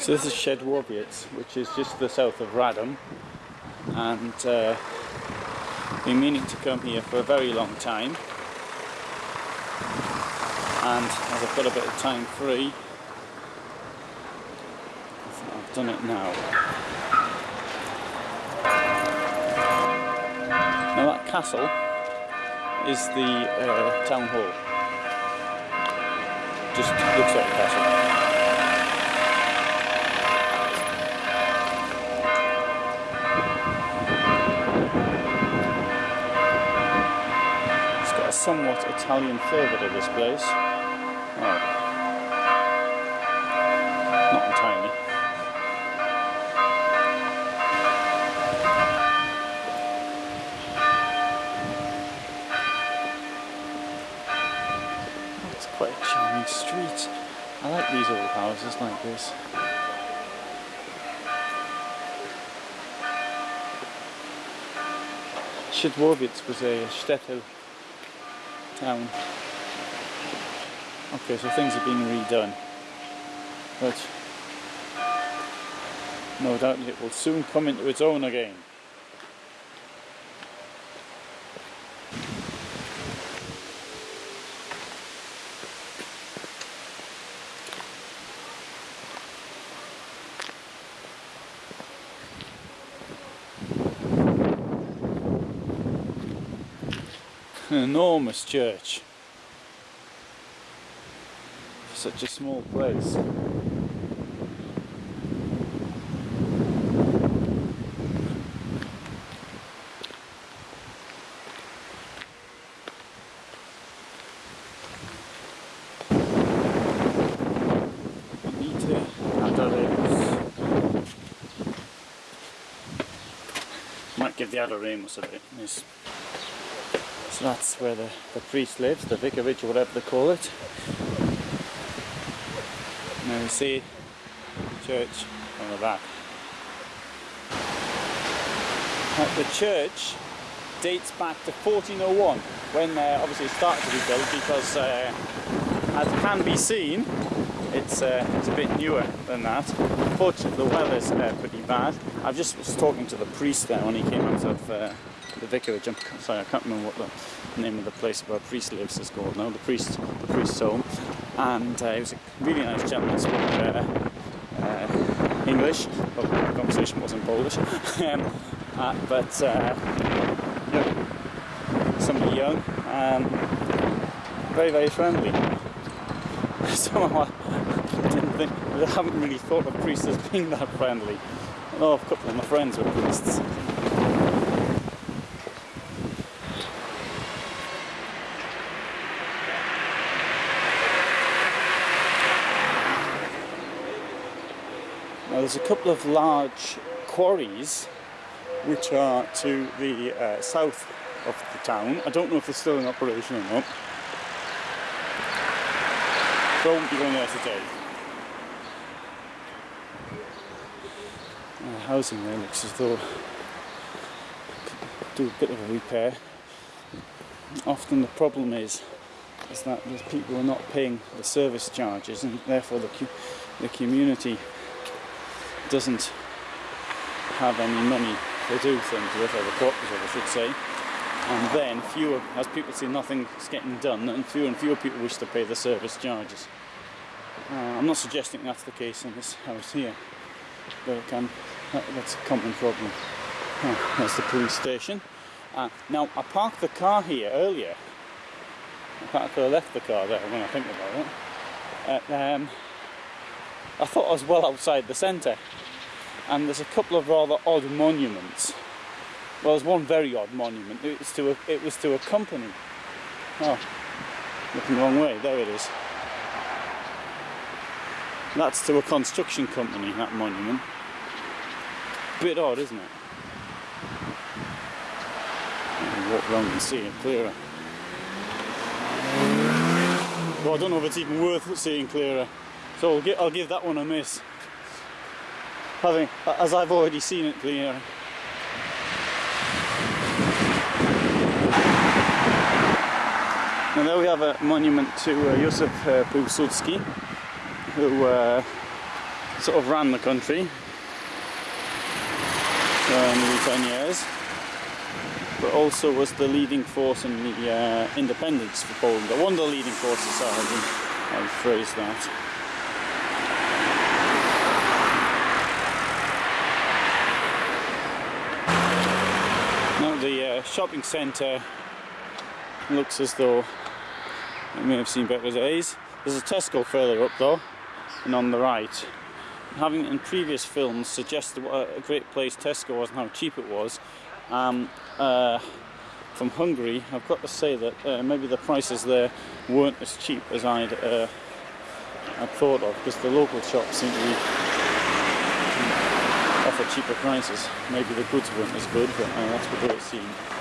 So this is Szydłowiec, which is just to the south of Radom, and uh, been meaning to come here for a very long time. And as I've got a bit of time free, I've done it now. Now that castle is the uh, town hall. Just looks like a castle. Somewhat Italian flavour to this place. Well, not entirely. Oh, it's quite a charming street. I like these old houses like this. Szydłowiec was a shtetl town. Okay, so things are being redone. But no doubt it will soon come into its own again. An enormous church for such a small place. Might give the Adoremus a bit. So that's where the, the priest lives, the vicarage or whatever they call it. Now we see the church on the back. The church dates back to 1401 when uh, obviously it started to be built because uh, as can be seen it's, uh, it's a bit newer than that. Unfortunately the weather's uh, pretty bad. I just was talking to the priest there when he came out of uh, the vicarage. I'm sorry, I can't remember what the name of the place where a priest lives is called now. The priest, the priest's home, and uh, he was a really nice gentleman. Spoke uh, uh, English. Well, the conversation wasn't Polish, um, uh, but uh, somebody young, and very very friendly. Somehow I didn't think, I haven't really thought of priests as being that friendly. Know a couple of my friends were priests. Now there's a couple of large quarries which are to the uh, south of the town. I don't know if they're still in operation or not. There today. Uh, housing there looks as though do a bit of a repair. Often the problem is is that the people are not paying the service charges and therefore the, the community doesn't have any money to do things with, or the cooperative I should say. And then fewer, as people see nothing's getting done, and fewer and fewer people wish to pay the service charges. Uh, I'm not suggesting that's the case in this house here, but it can, that, that's a common problem. Oh, that's the police station. Uh, now, I parked the car here earlier. I could have left the car there when I think about it. Uh, um, I thought I was well outside the centre and there's a couple of rather odd monuments. Well, there's one very odd monument. It was to a, it was to a company. Oh, looking the wrong way. There it is. That's to a construction company, that monument. Bit odd, isn't it? walk around and see it clearer. Well, I don't know if it's even worth seeing clearer. So I'll, I'll give that one a miss. Having, as I've already seen it clear. And there we have a monument to uh, Józef uh, Piłsudski, who uh, sort of ran the country for nearly 10 years, but also was the leading force in the uh, independence for Poland, or one of the leading forces, sorry, I would phrase that. Now the uh, shopping centre looks as though it may have seen better days. There's a Tesco further up though, and on the right. Having in previous films suggested what a great place Tesco was and how cheap it was, um, uh, from Hungary, I've got to say that uh, maybe the prices there weren't as cheap as I'd, uh, I'd thought of, because the local shops seem to be offer cheaper prices. Maybe the goods weren't as good, but uh, that's what it seemed.